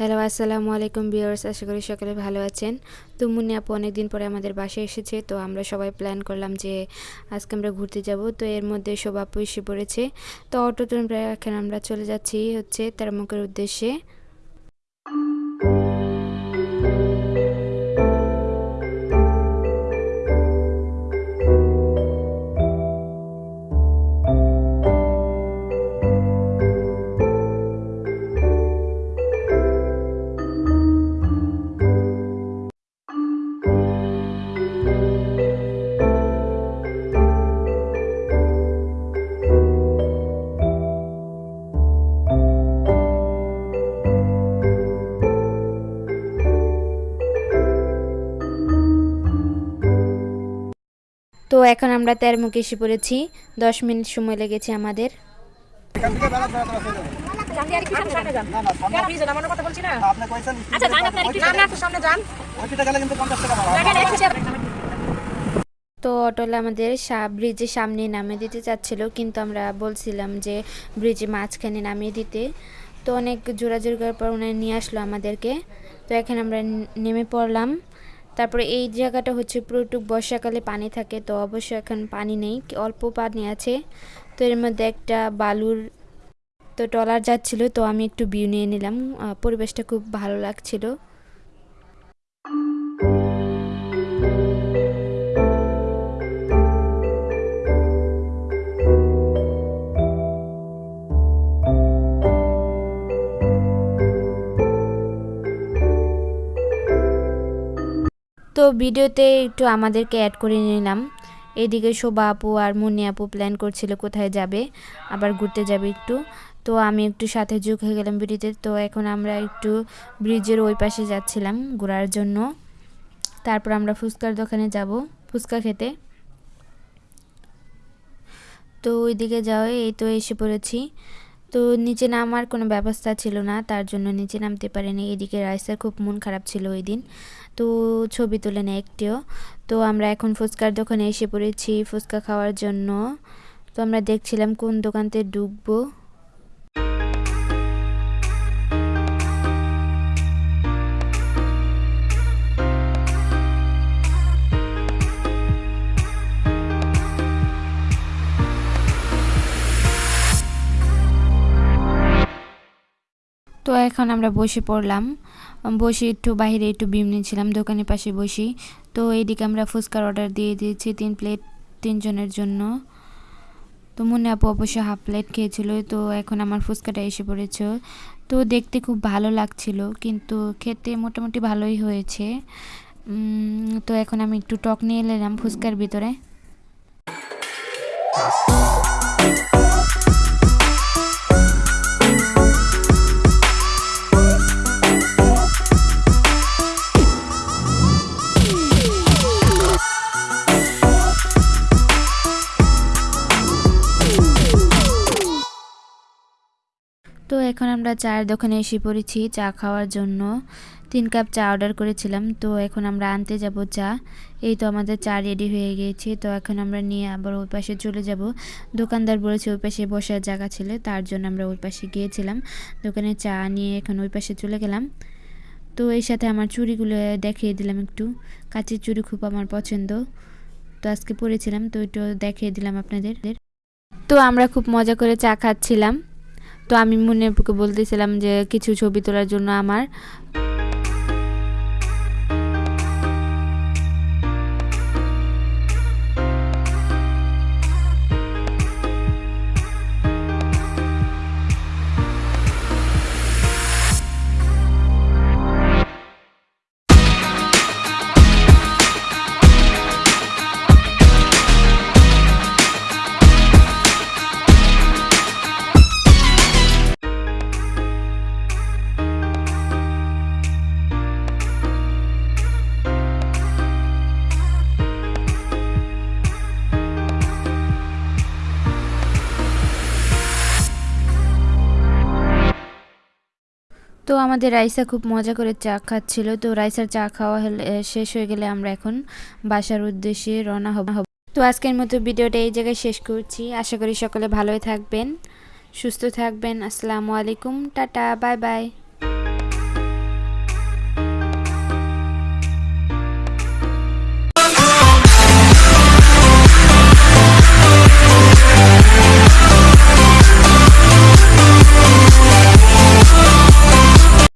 Hello আসসালামু আলাইকুম বিয়ার্স আশা করি সকলে ভালো আছেন। তো মুন্নি আপু অনেকদিন পরে আমাদের বাসায় এসেছে, তো আমরা সবাই প্ল্যান করলাম যে আজকে আমরা ঘুরতে যাব। তো এর মধ্যে সব আপু এসে পড়েছে। তো অটোতে এখন আমরা চলে যাচ্ছি হচ্ছে তেরমুখের উদ্দেশ্যে। সামনে যান ওইটা গেলে কিন্তু পড়েছি। দশ মিনিট সময় লেগেছে আমাদের। তো অটোলা আমাদের ব্রিজের সামনে নামিয়ে দিতে চাচ্ছিল, কিন্তু আমরা বলছিলাম যে ব্রিজে মাঝখানে নামিয়ে দিতে। তো অনেক জোরাজোর করার পর ওনারা নিয়ে আসলো আমাদেরকে। তো এখন আমরা নেমে পড়লাম। তারপরে এই জায়গাটা হচ্ছে পুরোটুক বর্ষাকালে পানি থাকে, তো অবশ্য এখন পানি নেই অল্প পানি আছে। তো এর মধ্যে একটা বালুর তো টলার যাচ্ছিল, তো আমি একটু ভিউ নিয়ে নিলাম। পরিবেশটা খুব ভালো লাগছিল। তো ভিডিওতে একটু আমাদেরকে অ্যাড করে নিলাম। এদিকে শোভা আপু আর মুন্নি আপু প্ল্যান করছিল কোথায় যাবে, আবার ঘুরতে যাবে একটু। তো আমি একটু সাথে যোগ হয়ে গেলাম ভিডিওতে। তো এখন আমরা একটু ব্রিজের ওই পাশে যাচ্ছিলাম ঘোরার জন্য। তারপর আমরা ফুচকার দোকানে যাব, ফুচকা খেতে। তো ওইদিকে যাওয়াই এই তো এসে পড়েছি। তো নিচে নামার কোনো ব্যবস্থা ছিল না, তার জন্য নিচে নামতে পারেনি। এদিকে রাইসার খুব মন খারাপ ছিল ওই দিন। তো ছবি তোলে না একটিও। তো আমরা এখন ফুচকার দোকানে এসে পড়েছি ফুচকা খাওয়ার জন্য। তো আমরা দেখছিলাম কোন দোকানতে ঢুকবো। তো এখন আমরা বসে পড়লাম। বসে একটু বাইরে একটু বিম নিয়েছিলাম দোকানের পাশে বসি। তো এইদিকে আমরা ফুচকার অর্ডার দিয়ে দিয়েছি, তিন প্লেট তিনজনের জন্য। তো মনে আপু অবশ্য হাফ প্লেট খেয়েছিল, তো এখন আমার ফুচকাটা এসে পড়েছে। তো দেখতে খুব ভালো লাগছিল, কিন্তু খেতে মোটামুটি ভালোই হয়েছে। তো এখন আমি একটু টক নিয়ে এলাম ফুচকার ভিতরে। তো এখন আমরা চায়ের দোকানে এসে পড়েছি চা খাওয়ার জন্য। তিন কাপ চা অর্ডার করেছিলাম, তো এখন আমরা আনতে যাব চা। এই তো আমাদের চা রেডি হয়ে গিয়েছে, তো এখন আমরা নিয়ে আবার ওই পাশে চলে যাব। দোকানদার বলেছে ওই পাশে বসার জায়গা ছিল, তার জন্য আমরা ওই পাশে গিয়েছিলাম। দোকানে চা নিয়ে এখন ওই পাশে চলে গেলাম। তো এই সাথে আমার চুড়িগুলো দেখিয়ে দিলাম একটু। কাচের চুড়ি খুব আমার পছন্দ। তো আজকে পরেছিলাম, তো একটু দেখিয়ে দিলাম আপনাদের। তো আমরা খুব মজা করে চা খাচ্ছিলাম। তো আমি মনে বলতেছিলাম যে কিছু ছবি তোলার জন্য আমার তো আমাদের রাইসা খুব মজা করে চা খাচ্ছিল। তো রাইসার চা খাওয়া হলে শেষ হয়ে গেলে আমরা এখন বাসার উদ্দেশ্যে রওনা হব। তো আজকের মতো ভিডিওটা এই জায়গায় শেষ করছি। আশা করি সকলে ভালোই থাকবেন, সুস্থ থাকবেন। আসসালামু আলাইকুম, টাটা, বাই বাই।